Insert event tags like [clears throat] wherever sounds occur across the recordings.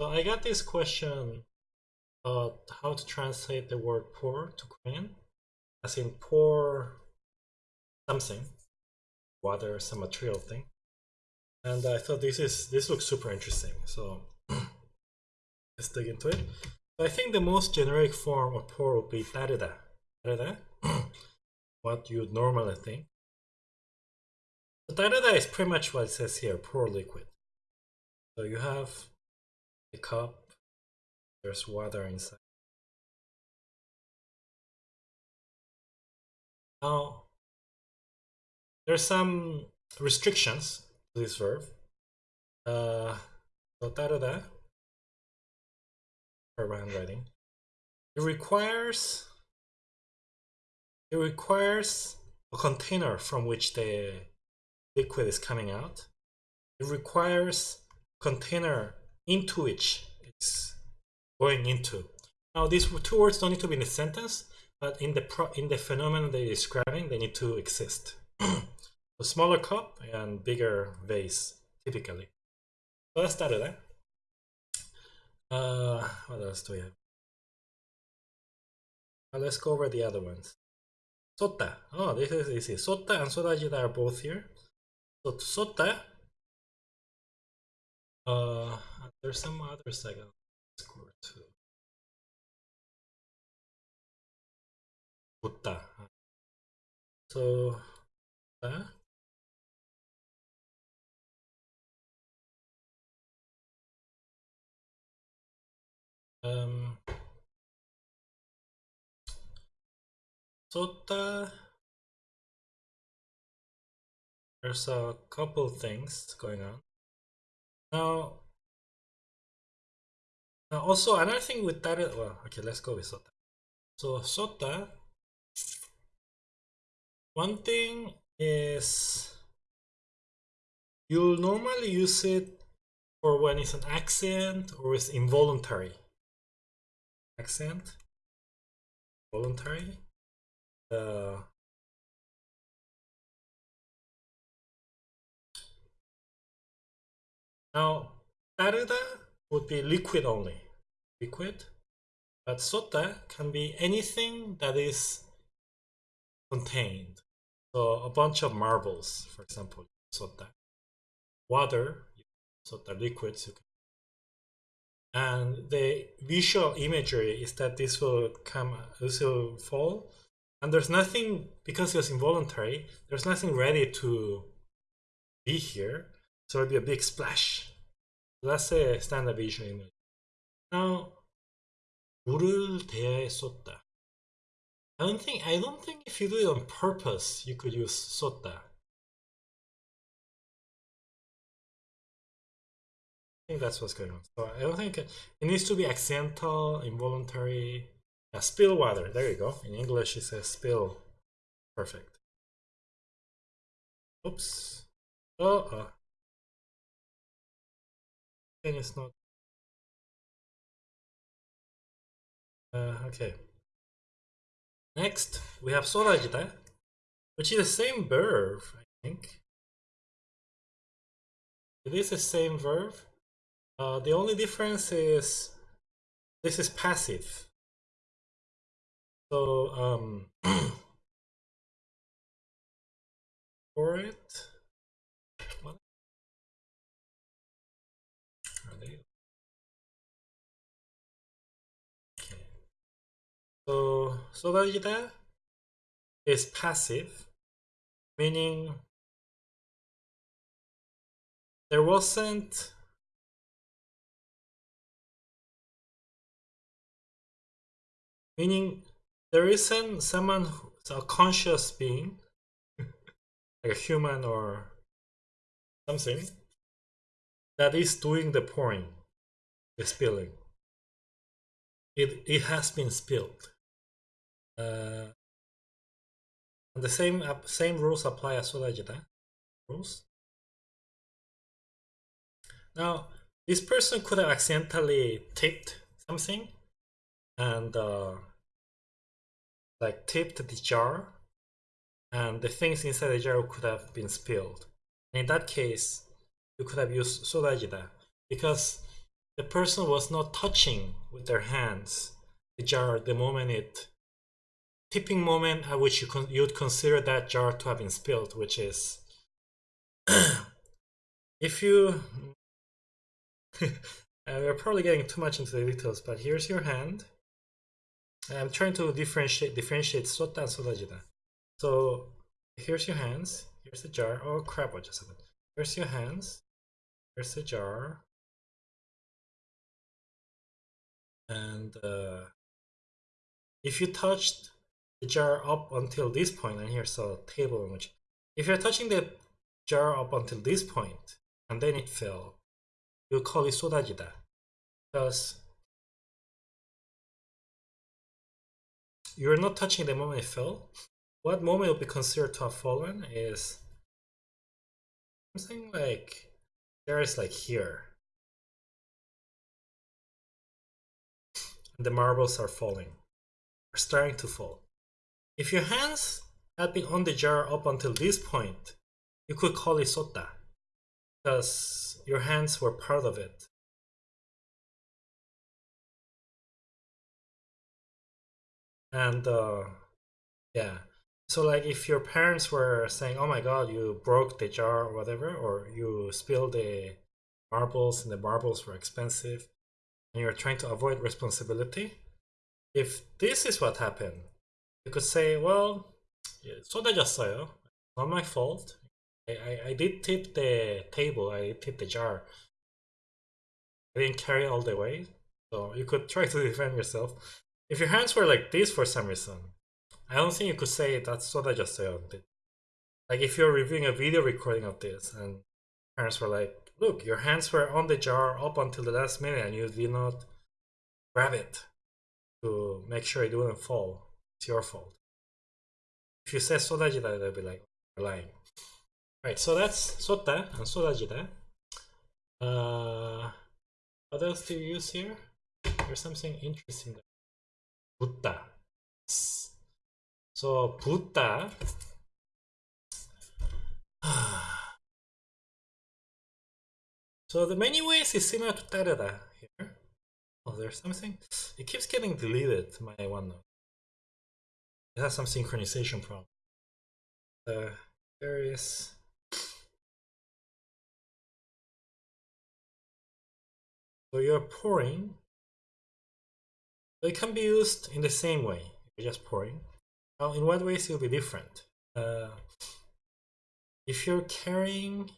So I got this question, uh, how to translate the word pour to Korean, as in pour something, water, some material thing. And I thought this is this looks super interesting. So [clears throat] let's dig into it. I think the most generic form of pour would be tarida. Tarida, [clears throat] what you'd normally think. So tarida is pretty much what it says here, pour liquid. So you have cup. There's water inside. Now, there are some restrictions to this verb. Uh, so tarada, her handwriting. It requires it requires a container from which the liquid is coming out. It requires container into which it's going into. Now these two words don't need to be in a sentence, but in the pro in the phenomenon they're describing, they need to exist. [clears throat] a smaller cup and bigger vase, typically. So let's start with that. Uh, what else do we have? Uh, let's go over the other ones. Sota. Oh, this is easy. Sota and Sodajida are both here. So Sota. Uh, there's some other second score too. Putta. So, uh, um, Sota, there's a couple things going on. Now, now, also, another thing with that is, well, okay, let's go with Sota. So Sota, one thing is you'll normally use it for when it's an accent or it's involuntary. Accent, voluntary. Uh, now, Taruda would be liquid only. Liquid. But sota can be anything that is contained. So a bunch of marbles, for example, sota. Water, sota liquids. And the visual imagery is that this will come, this will fall. And there's nothing, because it was involuntary, there's nothing ready to be here. So it'll be a big splash that's a standard visual image now 물을 대야에 쏟다 I don't think I don't think if you do it on purpose you could use 쏟다 I think that's what's going on so I don't think it, it needs to be accidental involuntary yeah, spill water. There you go. In English, it says spill. Perfect. Oops. Oh, thing is not. Uh, okay. Next we have Sorajita which is the same verb I think. It is the same verb uh, the only difference is this is passive. So um [clears throat] for it So, Sodagida is passive, meaning there wasn't meaning there isn't someone who's a conscious being [laughs] like a human or something that is doing the pouring the spilling. It it has been spilled. Uh, and the same same rules apply as Sudajita rules. Now, this person could have accidentally tipped something and uh, like tipped the jar and the things inside the jar could have been spilled. And in that case, you could have used Sulajida because the person was not touching with their hands the jar the moment it tipping moment at which you con you'd consider that jar to have been spilled, which is [clears throat] if you [laughs] uh, we're probably getting too much into the details, but here's your hand. I'm trying to differentiate differentiate sota and sodajida. So here's your hands, here's the jar. Oh crap, what just happened? Here's your hands, here's the jar. And uh, if you touched the jar up until this point, and here's a table in which if you're touching the jar up until this point and then it fell, you call it sodajida. Because you're not touching the moment it fell. What moment will be considered to have fallen is something like there is like here. The marbles are falling, are starting to fall. If your hands had been on the jar up until this point, you could call it sota, because your hands were part of it. And uh, yeah, so like if your parents were saying, oh my god, you broke the jar or whatever, or you spilled the marbles and the marbles were expensive, and you're trying to avoid responsibility, if this is what happened, you could say, well, it's just not my fault. I, I, I did tip the table. I tipped the jar. I didn't carry all the way. So you could try to defend yourself. If your hands were like this for some reason, I don't think you could say that's what I just said. Like if you're reviewing a video recording of this and parents were like, look, your hands were on the jar up until the last minute and you did not grab it to make sure it wouldn't fall. It's your fault. If you say sodajida, they'll be like, lying. Right, so that's sota and sodajida. Uh, what else do you use here? There's something interesting. Buddha. So butta. [sighs] so the many ways is similar to Tareda here. Oh, there's something. It keeps getting deleted, my OneNote. It has some synchronization problem. Uh, there is So you're pouring. So it can be used in the same way. You're just pouring. Now, in what ways it will be different? Uh, if you're carrying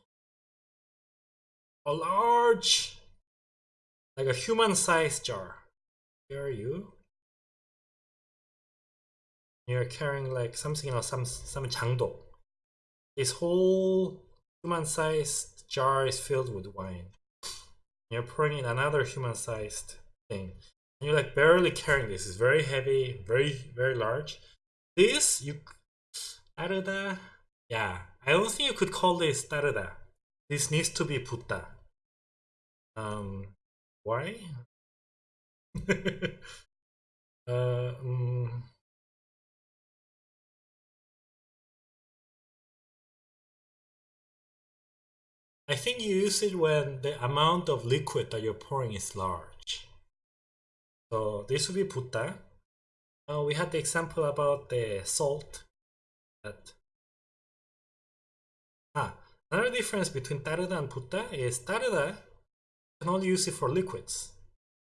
a large, like a human-sized jar, here you, you're carrying like something or some some changdo. This whole human-sized jar is filled with wine. You're pouring in another human-sized thing. And you're like barely carrying this. It's very heavy, very very large. This you, arada, yeah. I don't think you could call this tarada. This needs to be putta. Um, why? [laughs] uh, um, I think you use it when the amount of liquid that you're pouring is large. So this would be putta. Uh, we had the example about the salt. That ah, another difference between taruda and putta is taruda you can only use it for liquids,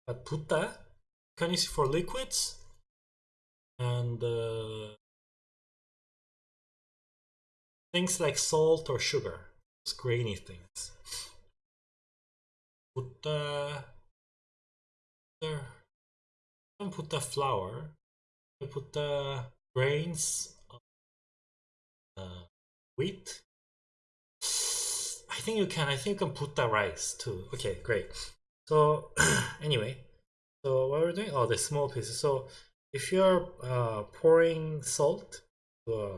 but putta you can use it for liquids and uh, things like salt or sugar grainy things. Put the don't put the flour. I put the grains uh, wheat. I think you can. I think you can put the rice too. Okay, great. So [clears throat] anyway, so what we're doing? Oh, the small pieces. So if you're uh, pouring salt to a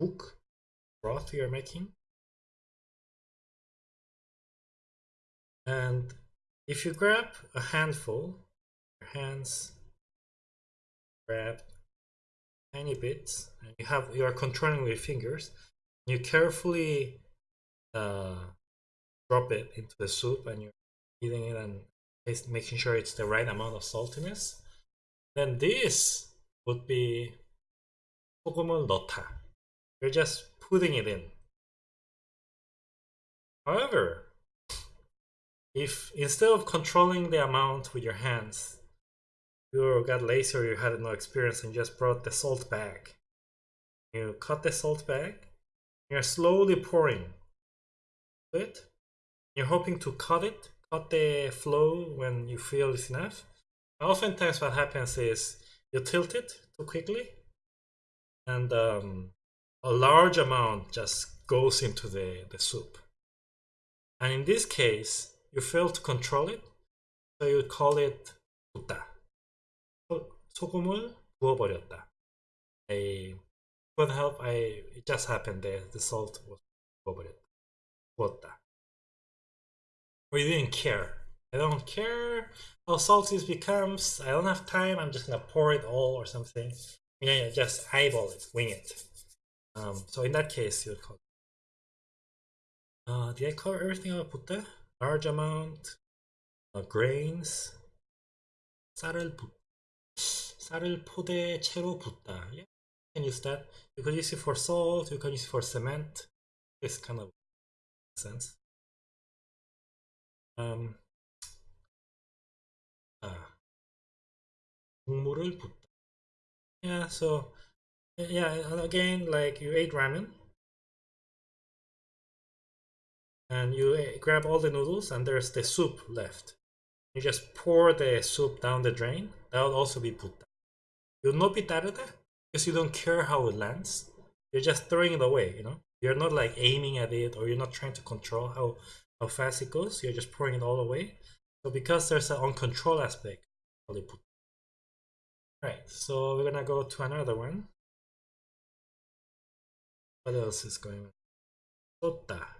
book broth you're making, And if you grab a handful, your hands grab tiny bits, and you have you are controlling with your fingers, you carefully uh, drop it into the soup, and you're eating it and taste, making sure it's the right amount of saltiness. Then this would be 소금을 넣다. You're just putting it in. However, if instead of controlling the amount with your hands, you got lazy or you had no experience and just brought the salt bag, you cut the salt bag, you're slowly pouring it. You're hoping to cut it, cut the flow when you feel it's enough. Oftentimes what happens is you tilt it too quickly and um, a large amount just goes into the, the soup. And in this case, you fail to control it, so you call it 붓다. 소금을 부어버렸다. I could help. I it just happened that the salt was 부어버렸다. 부었다. Or you didn't care. I don't care how salty it becomes. I don't have time. I'm just gonna pour it all or something. You know, just eyeball it, wing it. Um, so in that case, you would call. Uh, did I cover everything about 붓다? large amount of grains 쌀을 붓 쌀을 포대 채로 붓다 yeah. you can use that you could use it for salt you can use it for cement this kind of sense um, 아, 국물을 붓다 yeah so yeah and again like you ate ramen and you eh, grab all the noodles and there's the soup left. You just pour the soup down the drain. That will also be put down. You'll not be tarde because you don't care how it lands. You're just throwing it away, you know? You're not like aiming at it or you're not trying to control how, how fast it goes. You're just pouring it all away. So because there's an uncontrolled aspect, I'll put Right, so we're gonna go to another one. What else is going on? Sota.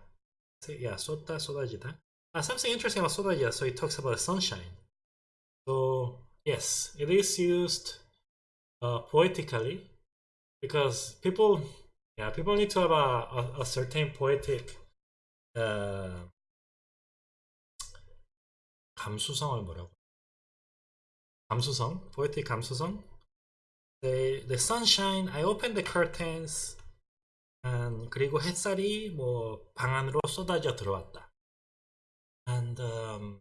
다 yeah, 쏟다, 쏟아지다. Uh, something interesting about 쏟아지다, so it talks about sunshine. So, yes, it is used uh, poetically because people, yeah, people need to have a, a, a certain poetic uh, 감수성을 뭐라고? 감수성, poetic 감수성. The, the sunshine, I open the curtains and 그리고 햇살이 뭐 방 안으로 쏟아져 들어왔다. And um,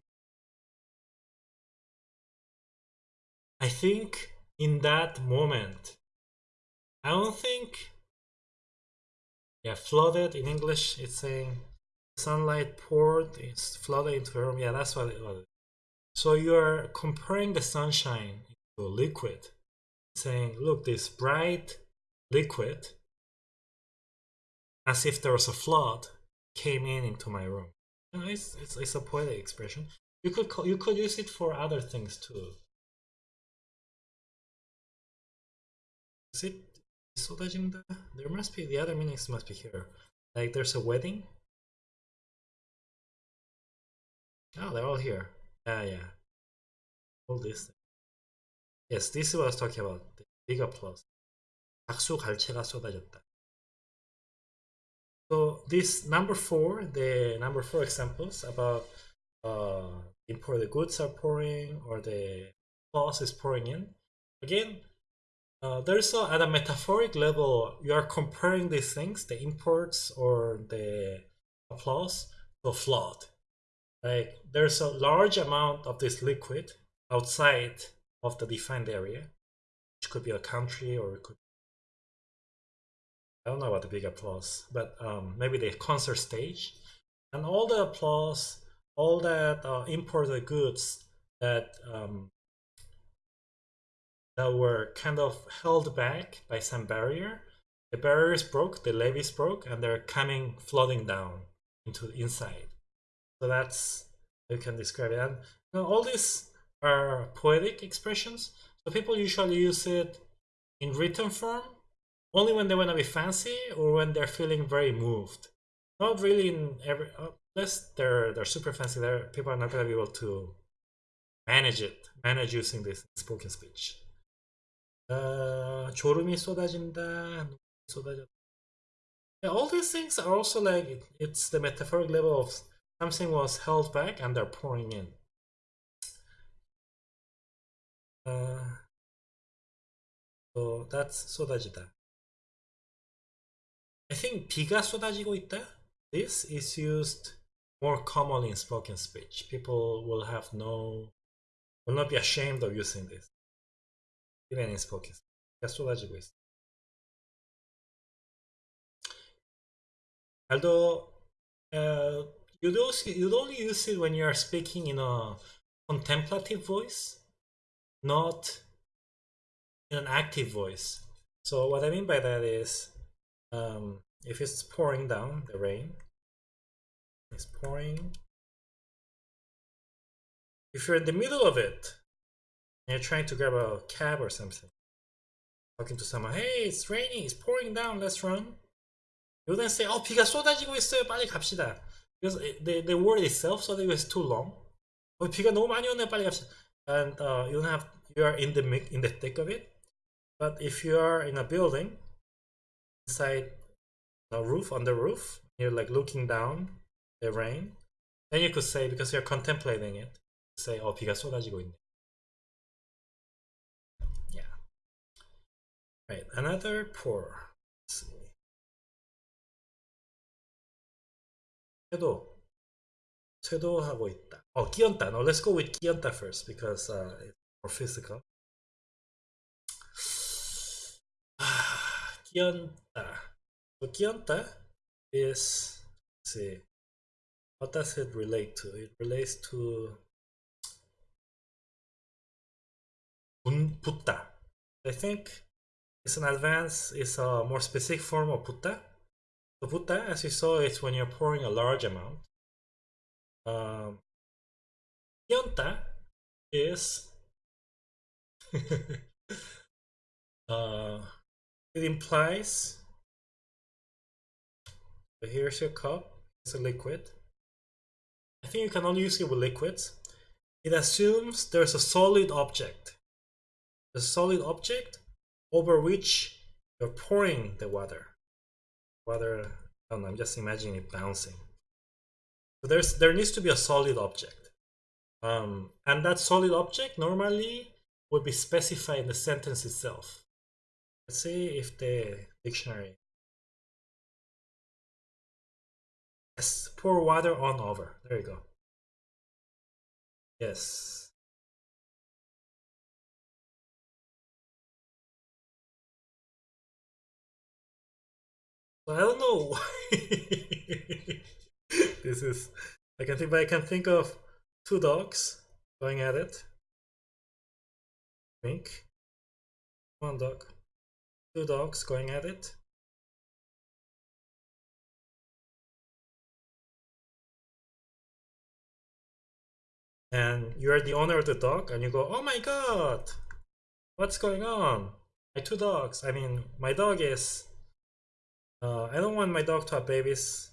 I think in that moment, I don't think, yeah, flooded in English, it's saying sunlight poured, it's flooded into the room. Yeah, that's what it was. So you're comparing the sunshine to a liquid, saying, look, this bright liquid as if there was a flood came in into my room. You know, it's, it's, it's a poetic expression. You could call, you could use it for other things too. Is it 쏟아진다? There must be the other meanings must be here. Like there's a wedding. Oh, they're all here. Yeah, yeah. All this. Yes, this is what I was talking about. The big applause. 박수 갈채가 쏟아졌다. So this number four, the number four examples about uh, import the goods are pouring or the clause is pouring in. Again, uh, there's a, at a metaphoric level, you are comparing these things, the imports or the applause, to flood. Like there's a large amount of this liquid outside of the defined area, which could be a country or it could I don't know about the big applause, but um, maybe the concert stage. And all the applause, all that uh, imported goods that um, that were kind of held back by some barrier. The barriers broke, the levees broke, and they're coming flooding down into the inside. So that's you can describe it. And you know, all these are poetic expressions. So people usually use it in written form only when they want to be fancy or when they're feeling very moved. Not really in every unless they're they're super fancy. There, people are not going to be able to manage it, manage using this spoken speech. Uh, 졸음이 쏟아진다, 쏟아졌다. Yeah, all these things are also like it's the metaphoric level of something was held back and they're pouring in. Uh, so that's 쏟아지다. I think 비가 쏟아지고 있다. This is used more commonly in spoken speech. People will have no, will not be ashamed of using this. Even in spoken speech. 비가 쏟아지고 있어. Although uh, you'd, also, you'd only use it when you're speaking in a contemplative voice, not in an active voice. So what I mean by that is, um, if it's pouring down, the rain, it's pouring. If you're in the middle of it, and you're trying to grab a cab or something, talking to someone, hey, it's raining, it's pouring down, let's run. You then say, 어, 비가 쏟아지고 있어요, 빨리 갑시다. Because the, the word itself, 쏟아지고 is too long. 어, 비가 너무 많이 오네, 빨리 갑시다. And uh, you don't have, you are in the in the thick of it. But if you are in a building, inside a roof, on the roof, you're like looking down the rain, then you could say, because you're contemplating it, say, 어, 비가 쏟아지고 있네. Yeah. Right, another pour. Let's see. 쇄도. 쇄도하고 있다. 어, 끼얹다. No, let's go with 끼얹다 first, because uh, it's more physical. Kianta. So Kianta is, see, what does it relate to? It relates to Putta. I think it's an advance. it's a more specific form of Putta. So Putta, as you saw, is when you're pouring a large amount. Um, is [laughs] uh, it implies so here's your cup. It's a liquid. I think you can only use it with liquids. It assumes there's a solid object. A solid object over which you're pouring the water. Water I don't know, I'm just imagining it bouncing. So there's there needs to be a solid object. Um, and that solid object normally would be specified in the sentence itself Let's see if the dictionary Yes, pour water on over. There you go. Yes. I don't know why this is I can think but I can think of two dogs going at it. Think. One dog. Two dogs going at it. And you're the owner of the dog and you go, oh my god, what's going on? My two dogs, I mean, my dog is, uh, I don't want my dog to have babies.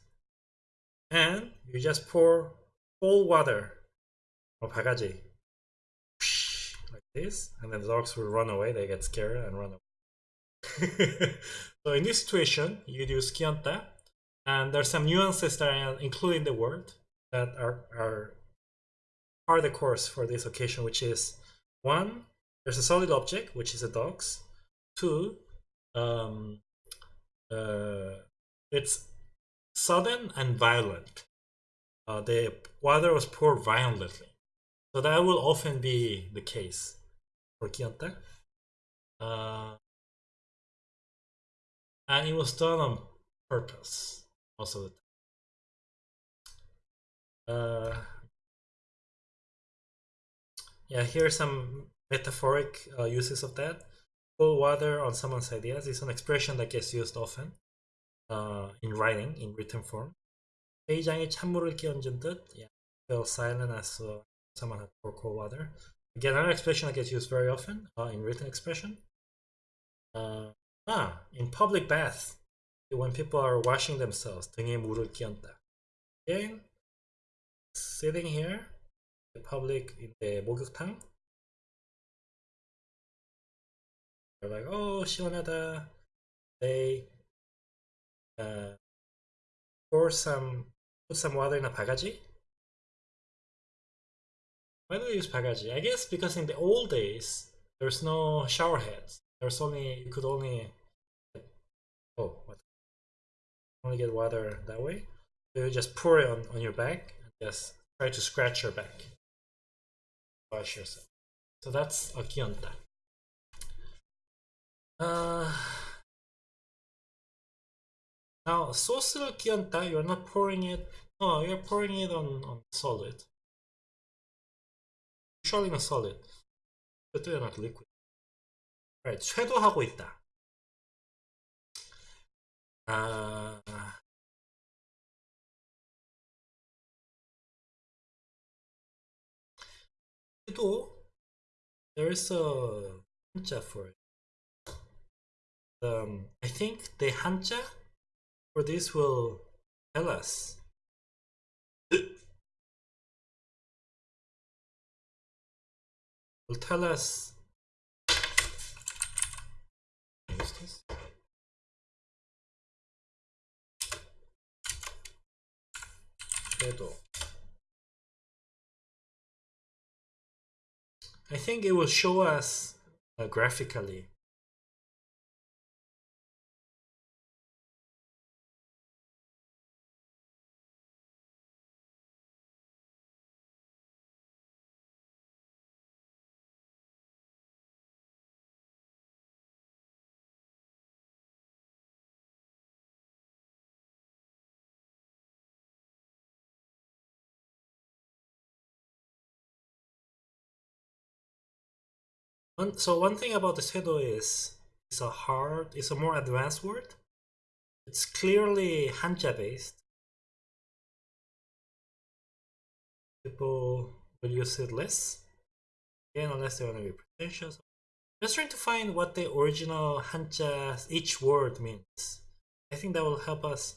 And you just pour cold water of bagaji like this and then the dogs will run away they get scared and run away [laughs] so in this situation, you use Kianta, and there's some nuances that are included in the word that are, are part of the course for this occasion, which is one, there's a solid object, which is a dog's. Two, um, uh, it's sudden and violent. Uh, the water was poured violently. So that will often be the case for Kianta. Uh, and it was done on purpose most of the time. Uh, yeah, here are some metaphoric uh, uses of that. Pour water on someone's ideas is an expression that gets used often uh, in writing, in written form. 회의장에 찬물을 끼얹은 듯. Yeah, fell silent as uh, someone had poured cold water. Again, another expression that gets used very often uh, in written expression. Uh, ah, in public bath, when people are washing themselves, 등에 물을 끼얹다. Again, sitting here, the public in the 목욕탕. They're like, oh, 시원하다. They uh, pour some, put some water in a 바가지 Why do they use bagaji? I guess because in the old days there's no shower heads. There's only you could only oh what only get water that way. So you just pour it on, on your back and just try to scratch your back. Wash yourself. So that's a kionta. Uh, now sauce kionta, you're not pouring it. No, you're pouring it on, on solid. Usually on solid. But they're not liquid. Right, 쇄도하고 있다. 아, 쇄도 there is a 한자 for it. Um, I think the 한자 for this will tell us. will tell us. 쇄도. I think it will show us uh, graphically. One, so one thing about the 쇄도 is it's a hard, it's a more advanced word. It's clearly Hanja based. People will use it less. Again, unless they want to be pretentious. Just trying to find what the original Hanja each word means. I think that will help us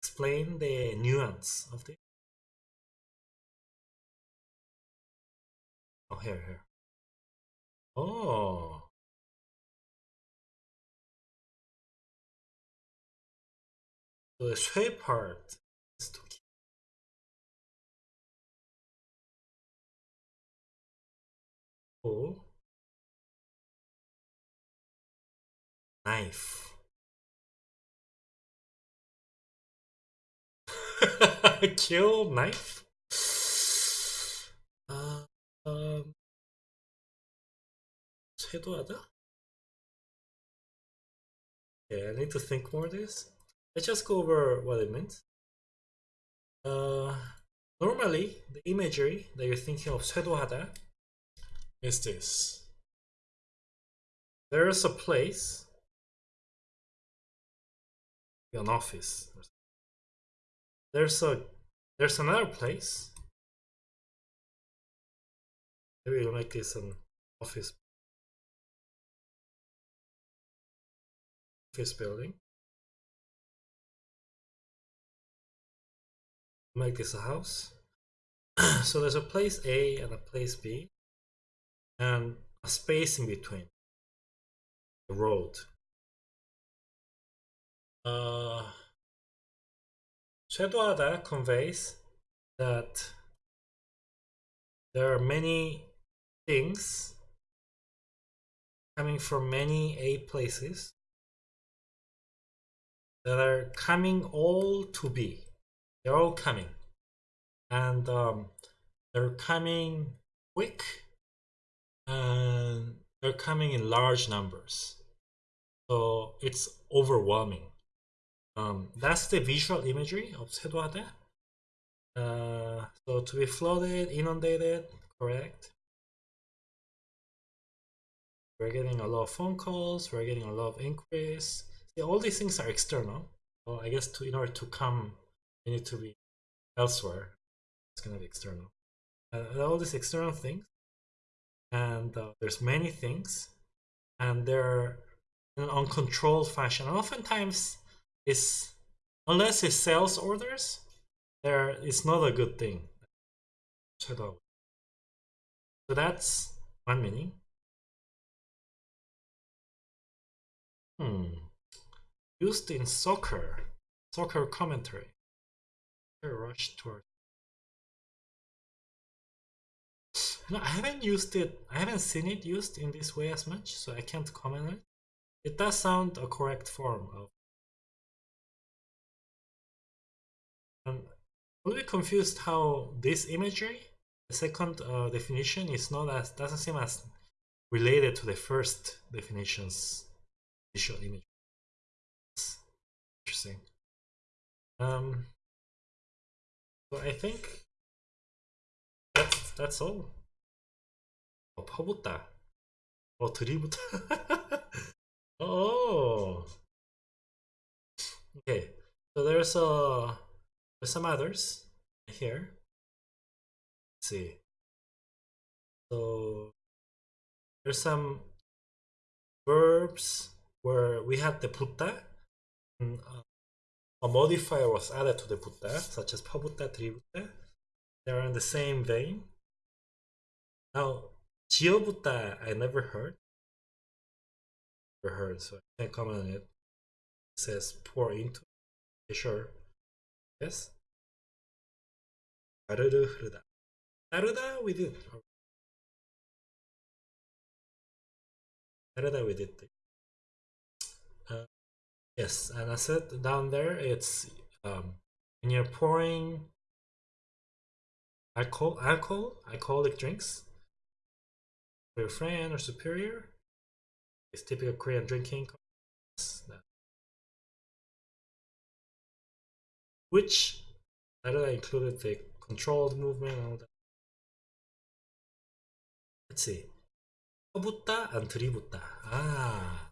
explain the nuance of the. Oh, here, here. Oh. The 쇠 part is to keep. Oh. Knife. [laughs] Kill knife? [sighs] Uh, um. Redoada. Okay, I need to think more this. Let's just go over what it meant. Uh, normally, the imagery that you're thinking of Redoada is this. There is a place, an office. There's a there's another place. Maybe like this an office this building. Make this a house. [clears throat] so there's a place A and a place B and a space in between the road. Uh, conveys that there are many things coming from many A places that are coming all to be. They're all coming. And um, they're coming quick and they're coming in large numbers. So it's overwhelming. Um, that's the visual imagery of Seduate. Uh, so to be flooded, inundated, correct? We're getting a lot of phone calls, we're getting a lot of inquiries all these things are external. Well, I guess to in order to come, you need to be elsewhere. It's gonna be external. Uh, all these external things, and uh, there's many things, and they're in an uncontrolled fashion. And oftentimes, it's unless it's sales orders, there it's not a good thing. So that's one meaning. Hmm used in soccer, soccer commentary. I Rush towards. No, I haven't used it. I haven't seen it used in this way as much, so I can't comment on it. It does sound a correct form of. I'm a little confused how this imagery, the second uh, definition, is not as doesn't seem as related to the first definition's visual image Interesting. Um. So I think that's that's all. 어, 퍼붓다. 어, [laughs] 들이붓다. oh. Okay. So there's uh there's some others here. Let's see. So there's some verbs where we had the putta. And, uh, a modifier was added to the Buddha, such as Pabuddha, Tribuddha. They are in the same vein. Now, Jiobuddha, I never heard. Never heard, so I can't comment on it. It says pour into. Sure. Yes. Narudu Hruda. We did. Naruda, we did. Uh, yes, and I said down there it's um, when you're pouring alcohol, alcohol, alcoholic drinks for your friend or superior. It's typical Korean drinking. Which I don't know included the controlled movement and all that. Let's see. 퍼붓다 and 들이붓다. Ah.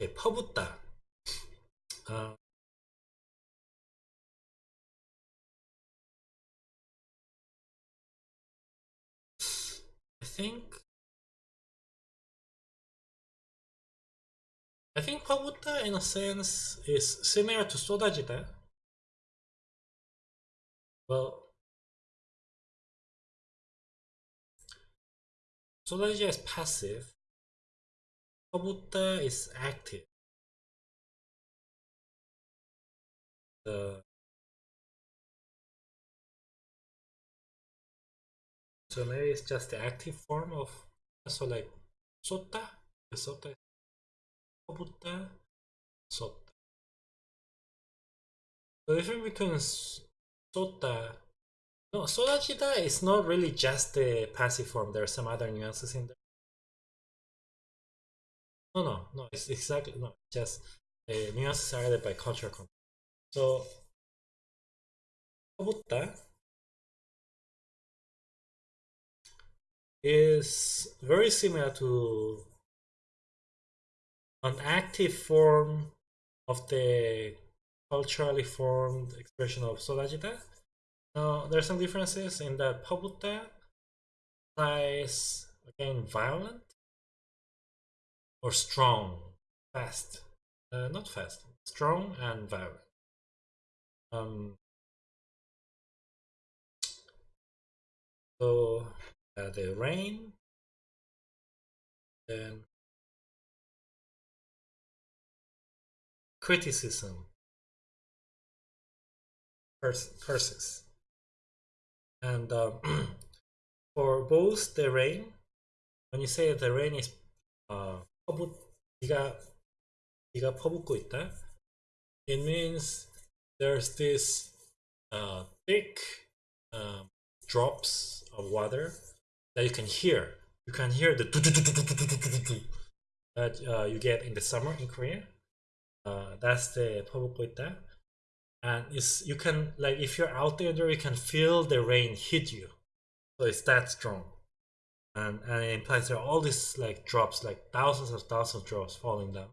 Okay, 퍼붓다. Uh, I think I think 퍼붓다 in a sense is similar to 쏟아지다. Well, 쏟아지다 is passive. Buddha is active. The so maybe it's just the active form of so like sota, the sota is sota. The difference between sota, no, sodachita is not really just the passive form. There are some other nuances in there. No, no, no. It's exactly no. Just eh, uh, nuances are added by cultural context. So Bogota is very similar to an active form of the culturally formed expression of Solagita. Now, there are some differences in that Pabuta is again, violent, or strong, fast, uh, not fast, strong and violent. Um, so uh, the rain, then criticism, curses, and um, [clears throat] for both the rain, when you say the rain is uh, 퍼붓, 비가 비가 퍼붓고 있다, it means there's this uh, thick um, drops of water that you can hear. You can hear the that uh, you get in the summer in Korea. Uh, that's the 퍼붓고 있다. And it's you can like if you're out there, you can feel the rain hit you. So it's that strong. And and it implies there are all these like drops, like thousands of thousands of drops falling down.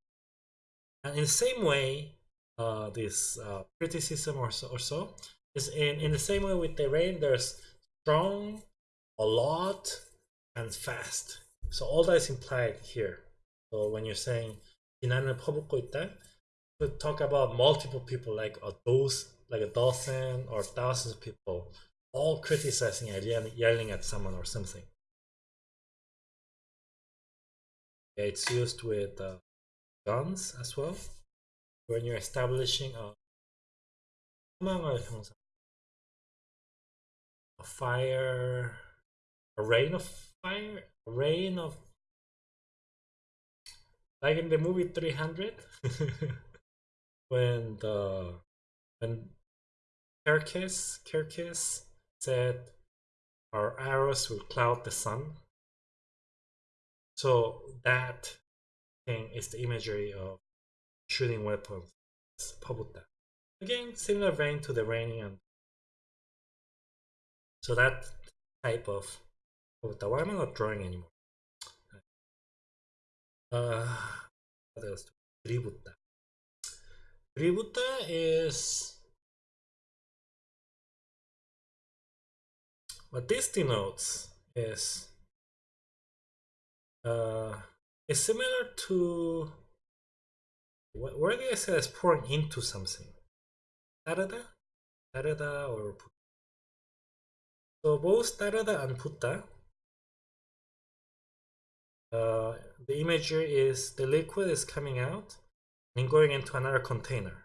And in the same way, uh, this uh, criticism or so, or so is in, in the same way with the rain, there's strong, a lot, and fast. So all that is implied here. So when you're saying 비난을 퍼붓고 있다, to talk about multiple people, like a dose, like a dozen or thousands of people, all criticizing and yelling at someone or something. Yeah, it's used with uh, guns as well. When you're establishing a, a fire, a rain of fire, a rain of, like in the movie 300, [laughs] when the, when Kirkis, Kirkis said, our arrows will cloud the sun. So that thing is the imagery of shooting weapons. It's Pabuta. Again, similar vein to the rain. and so that type of Pabuta. Why am I not drawing anymore? Uh, what else? Tributta. Tributta is what this denotes is uh, it's similar to where did I say it's pouring into something? Tarada? Tarada or putta. So both tarada and putta. Uh, the image here is the liquid is coming out and going into another container.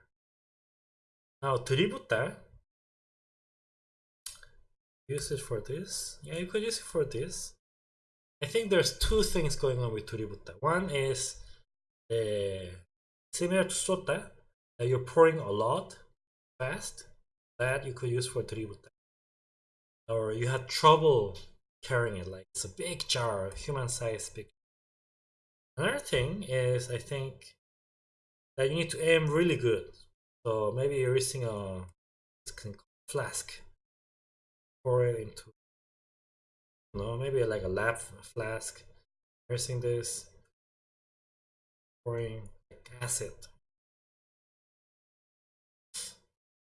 Now tributta use it for this. Yeah, you could use it for this. I think there's two things going on with Tuributta. One is uh, similar to Sota, that you're pouring a lot fast that you could use for Tuributta. Or you had trouble carrying it, like it's a big jar, human-sized big Another thing is I think that you need to aim really good. So maybe you're using a flask, pour it into know, maybe like a lab flask. Using this pouring acid.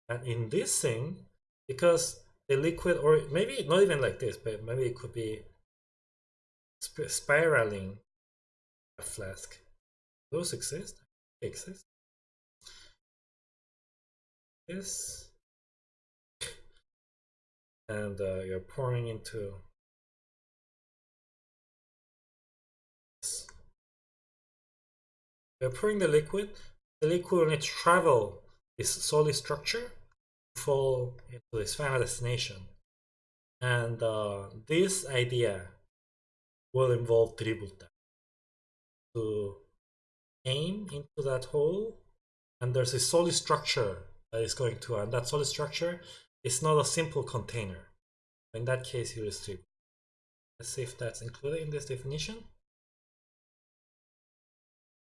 And in this thing, because the liquid, or maybe not even like this, but maybe it could be spiraling a flask. Those exist? Exist? Yes. And uh, you're pouring into You're pouring the liquid. The liquid will need to travel this solid structure to fall into its final destination. And uh, this idea will involve dribulta to aim into that hole and there's a solid structure that is going to and that solid structure is not a simple container in that case you restrict let's see if that's included in this definition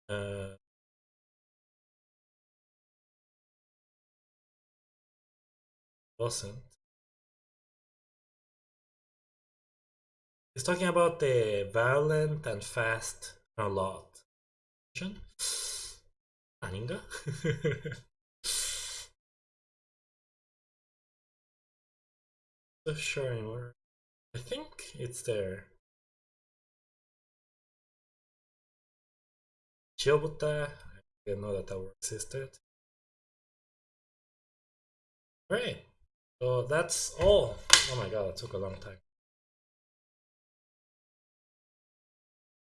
uh, wasn't. It's talking about the violent and fast a lot. [gasps] Aninga? [laughs] so sure, I think it's there. Chilbuta. I didn't know that tower existed. Great. So that's all. Oh my god, that took a long time.